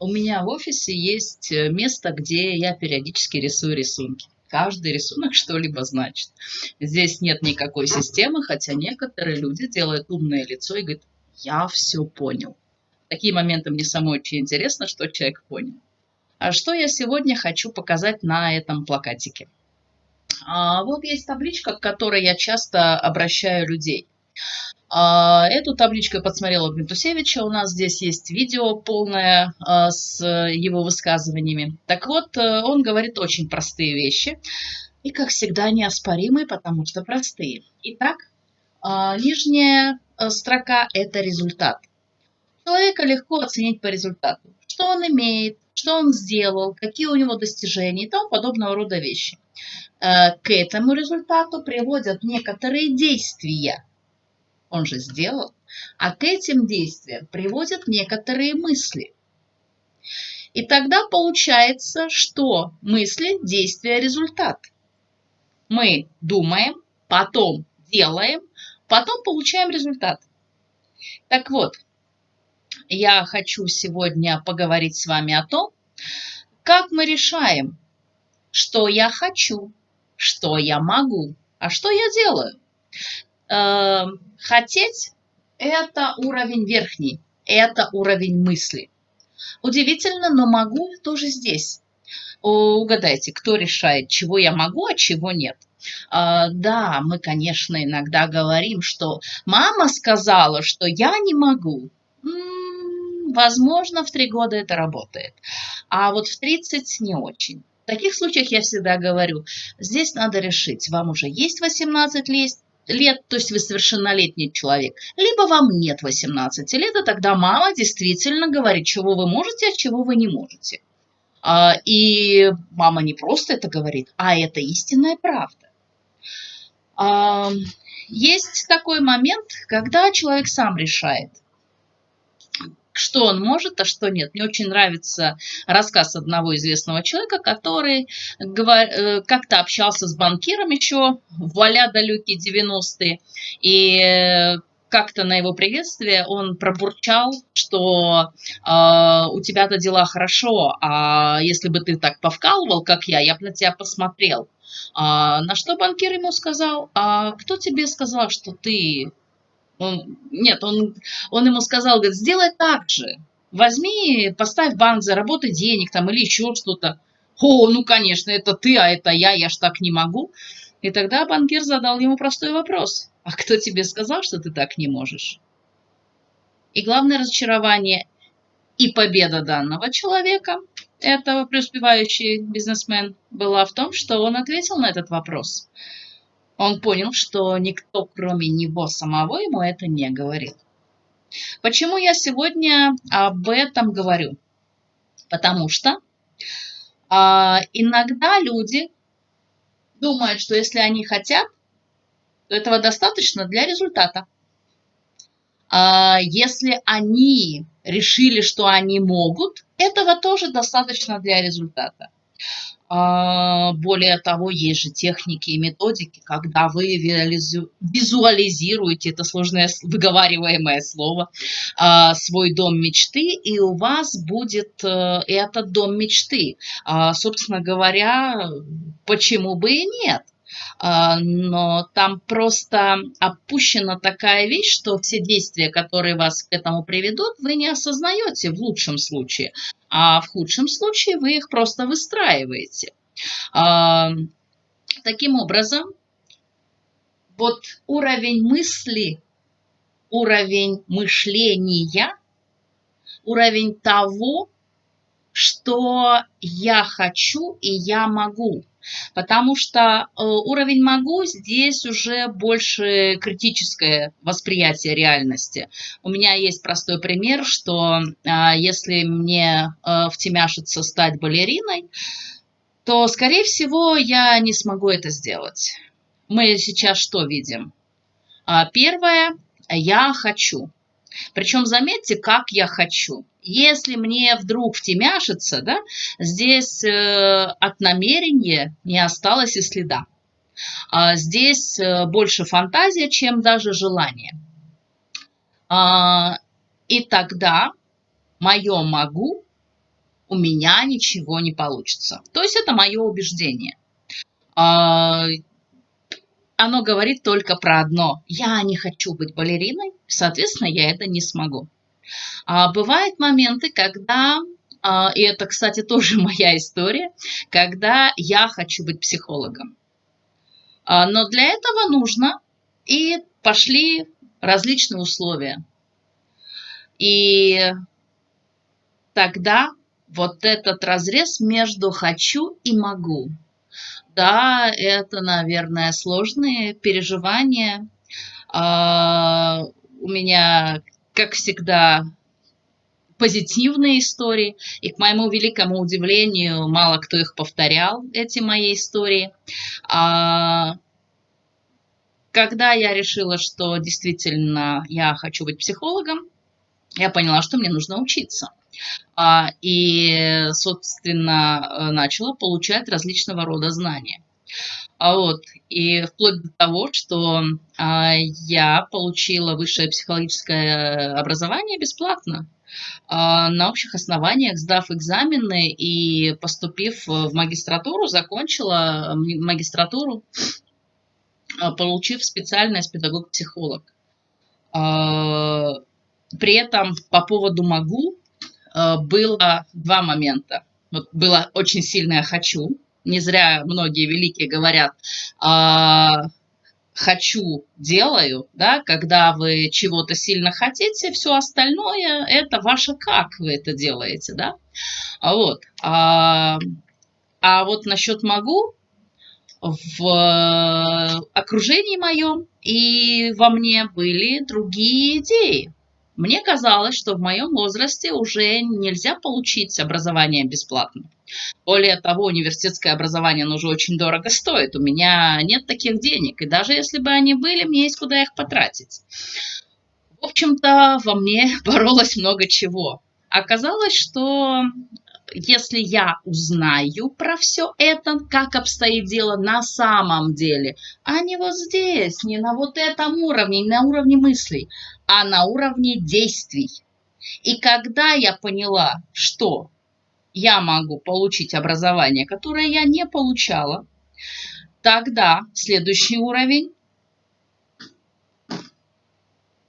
У меня в офисе есть э, место, где я периодически рисую рисунки. Каждый рисунок что-либо значит. Здесь нет никакой системы, хотя некоторые люди делают умное лицо и говорят, я все понял. Такие моменты мне самой очень интересно, что человек понял. А что я сегодня хочу показать на этом плакатике? А, вот есть табличка, к которой я часто обращаю людей. А, эту табличку я подсмотрела Гнатусевича. У нас здесь есть видео полное а, с его высказываниями. Так вот, э, он говорит очень простые вещи. И, как всегда, неоспоримые, потому что простые. Итак, а, нижняя э, строка – это результат. Человека легко оценить по результату. Что он имеет, что он сделал, какие у него достижения и тому подобного рода вещи. Э, к этому результату приводят некоторые действия – он же сделал, а к этим действиям приводят некоторые мысли. И тогда получается, что мысли, действия, результат. Мы думаем, потом делаем, потом получаем результат. Так вот, я хочу сегодня поговорить с вами о том, как мы решаем, что я хочу, что я могу, а что я делаю. Эм, хотеть – это уровень верхний, это уровень мысли. Удивительно, но могу тоже здесь. Угадайте, кто решает, чего я могу, а чего нет. А, да, мы, конечно, иногда говорим, что мама сказала, что я не могу. М-м, возможно, в три года это работает, а вот в 30 не очень. В таких случаях я всегда говорю, здесь надо решить, вам уже есть 18 лет, лет, то есть вы совершеннолетний человек, либо вам нет 18 лет, и тогда мама действительно говорит, чего вы можете, а чего вы не можете. А, и мама не просто это говорит, а это истинная правда. А, есть такой момент, когда человек сам решает – что он может, а что нет. Мне очень нравится рассказ одного известного человека, который э, как-то общался с банкиром еще в а далекие 90-е, и э, как-то на его приветствие он пробурчал, что э, у тебя-то дела хорошо, а если бы ты так повкалывал, как я, я бы на тебя посмотрел. А, на что банкир ему сказал, а кто тебе сказал, что ты он, нет, он, он ему сказал, говорит, сделай так же. Возьми, поставь банк, заработай денег там или еще что-то. О, ну, конечно, это ты, а это я, я ж так не могу. И тогда банкир задал ему простой вопрос. А кто тебе сказал, что ты так не можешь? И главное разочарование и победа данного человека, этого преуспевающий бизнесмен, была в том, что он ответил на этот вопрос – он понял, что никто, кроме него самого, ему это не говорил. Почему я сегодня об этом говорю? Потому что а, иногда люди думают, что если они хотят, то этого достаточно для результата. А, если они решили, что они могут, этого тоже достаточно для результата. А, более того, есть же техники и методики, когда вы визуализируете, это сложное выговариваемое слово, а, свой дом мечты, и у вас будет э, этот дом мечты. А, собственно говоря, почему бы и нет? Но там просто опущена такая вещь, что все действия, которые вас к этому приведут, вы не осознаете в лучшем случае, а в худшем случае вы их просто выстраиваете. А, таким образом, вот уровень мысли, уровень мышления, уровень того, что я хочу и я могу. Потому что э, уровень «могу» здесь уже больше критическое восприятие реальности. У меня есть простой пример, что а, если мне э, втемяшится стать балериной, то, скорее всего, я не смогу это сделать. Мы сейчас что видим? А, первое, я хочу. Причем заметьте, как я хочу. Если мне вдруг втемяшится, да, здесь э, от намерения не осталось и следа. А здесь э, больше фантазия, чем даже желание. А, и тогда мое «могу» у меня ничего не получится. То есть это мое убеждение. А, оно говорит только про одно. Я не хочу быть балериной, соответственно, я это не смогу. А бывают моменты, когда, а, и это, кстати, тоже моя история, когда я хочу быть психологом. А, но для этого нужно, и пошли различные условия. И тогда вот этот разрез между хочу и могу. Да, это, наверное, сложные переживания. А, у меня, как всегда, позитивные истории, и к моему великому удивлению мало кто их повторял, эти мои истории. А, когда я решила, что действительно я хочу быть психологом, я поняла, что мне нужно учиться. А, и, собственно, начала получать различного рода знания. А вот, и вплоть до того, что а, я получила высшее психологическое образование бесплатно а, на общих основаниях, сдав экзамены и поступив в магистратуру, закончила магистратуру, получив специальность педагог-психолог. При этом по поводу «могу» было два момента. Вот было очень сильное «хочу», не зря многие великие говорят, а, хочу, делаю, да, когда вы чего-то сильно хотите, все остальное это ваше как вы это делаете, да. А вот, а, а вот насчет могу, в окружении моем и во мне были другие идеи. Мне казалось, что в моем возрасте уже нельзя получить образование бесплатно. Более того, университетское образование уже очень дорого стоит. У меня нет таких денег. И даже если бы они были, мне есть куда их потратить. В общем-то, во мне боролось много чего. Оказалось, что если я узнаю про все это, как обстоит дело на самом деле, а не вот здесь, не на вот этом уровне, не на уровне мыслей, а на уровне действий. И когда я поняла, что я могу получить образование, которое я не получала, тогда следующий уровень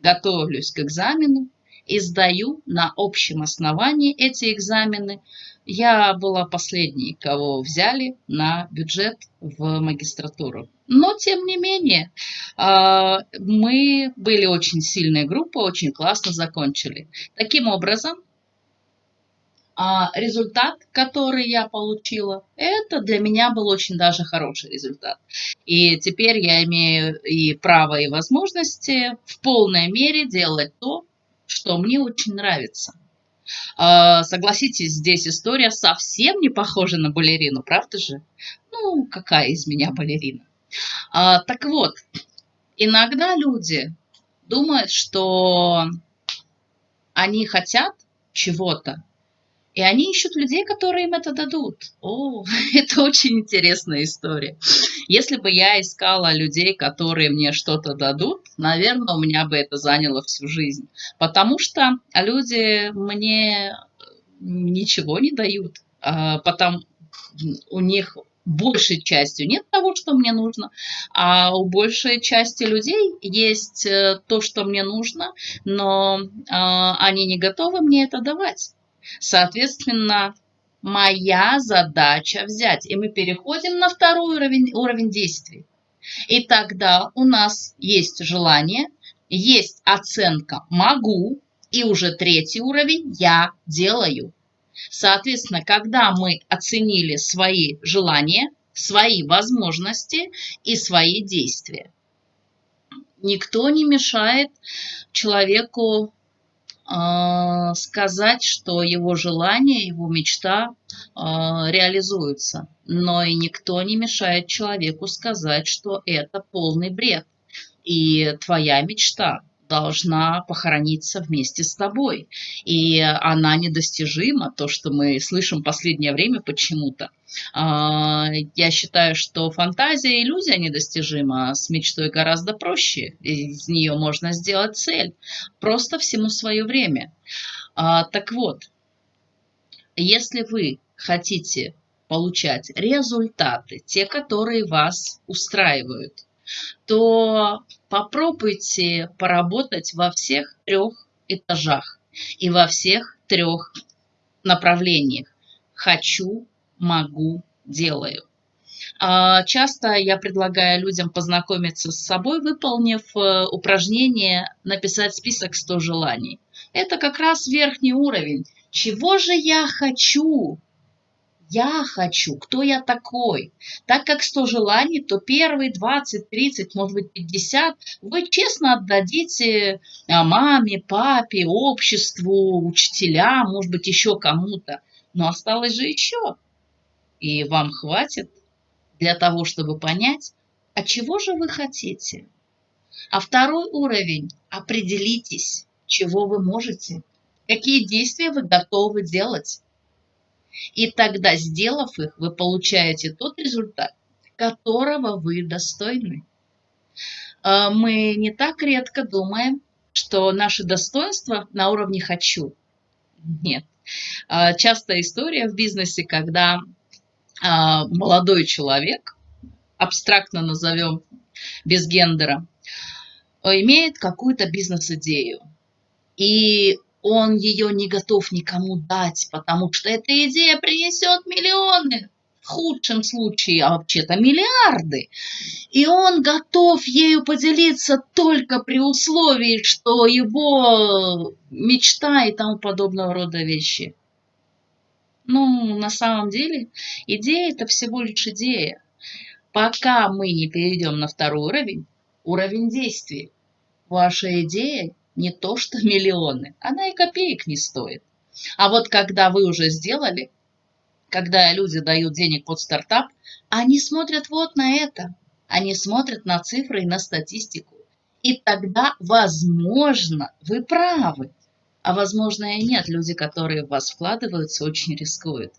готовлюсь к экзамену и сдаю на общем основании эти экзамены я была последней, кого взяли на бюджет в магистратуру. Но, тем не менее, а, мы были очень сильной группой, очень классно закончили. Таким образом, а, результат, который я получила, это для меня был очень даже хороший результат. И теперь я имею и право, и возможности в полной мере делать то, что мне очень нравится. А, согласитесь, здесь история совсем не похожа на балерину, правда же? Ну, какая из меня балерина? А, так вот, иногда люди думают, что они хотят чего-то, и они ищут людей, которые им это дадут. О, это очень интересная история. Если бы я искала людей, которые мне что-то дадут, наверное, у меня бы это заняло всю жизнь. Потому что люди мне ничего не дают. А, Потому у них большей частью нет того, что мне нужно, а у большей части людей есть э, то, что мне нужно, но а, они не готовы мне это давать. Соответственно, моя задача взять. И мы переходим на второй уровень, уровень действий. И тогда у нас есть желание, есть оценка «могу», и уже третий уровень «я делаю». Соответственно, когда мы оценили свои желания, свои возможности и свои действия, никто не мешает человеку сказать, что его желание, его мечта а, реализуются. Но и никто не мешает человеку сказать, что это полный бред. И твоя мечта должна похорониться вместе с тобой. И она недостижима, то, что мы слышим последнее время почему-то. А, я считаю, что фантазия и иллюзия недостижима, а с мечтой гораздо проще. Из нее можно сделать цель. Просто всему свое время. А, так вот, Если вы хотите получать результаты, те, которые вас устраивают, то попробуйте поработать во всех трех этажах и во всех трех направлениях. Хочу, могу, делаю. А, часто я предлагаю людям познакомиться с собой, выполнив э, упражнение «Написать список 100 желаний». Это как раз верхний уровень. Чего же я хочу? Я хочу, кто я такой. Так как 100 желаний, то первые 20, 30, может быть 50 вы честно отдадите а, маме, папе, обществу, учителям, может быть еще кому-то. Но осталось же еще. И вам хватит для того, чтобы понять, а чего же вы хотите. А второй уровень – определитесь, чего вы можете, какие действия вы готовы делать. И тогда, сделав их, вы получаете тот результат, которого вы достойны. А, мы не так редко думаем, что наши достоинства на уровне «хочу». Нет. А, частая история в бизнесе, когда а, молодой человек, абстрактно назовем, без гендера, имеет какую-то бизнес-идею. И он ее не готов никому дать, потому что эта идея принесет миллионы, в худшем случае, а вообще-то миллиарды. И он готов ею поделиться только при условии, что его мечта и тому подобного рода вещи. Ну, на самом деле, идея – это всего лишь идея. Пока мы не перейдем на второй уровень, уровень действий, ваша идея не то что миллионы, она и копеек не стоит. А вот когда вы уже сделали, когда люди дают денег под стартап, они смотрят вот на это. Они смотрят на цифры и на статистику. И тогда, возможно, вы правы. А возможно и нет. Люди, которые в вас вкладываются, очень рискуют.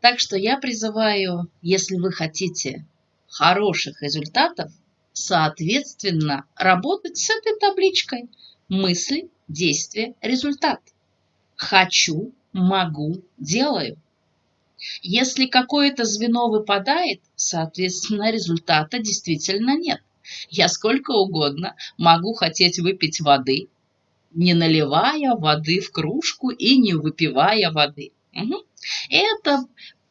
Так что я призываю, если вы хотите хороших результатов, соответственно, работать с этой табличкой. Мысли, действия, результат. Хочу, могу, делаю. Если какое-то звено выпадает, соответственно, результата действительно нет. Я сколько угодно могу хотеть выпить воды, не наливая воды в кружку и не выпивая воды. Угу. Это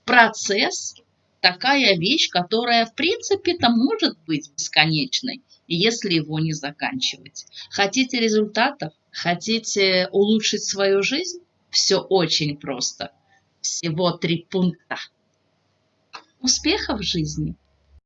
процесс такая вещь, которая в принципе-то может быть бесконечной, если его не заканчивать. Хотите результатов? Хотите улучшить свою жизнь? Все очень просто. Всего три пункта. Успехов в жизни!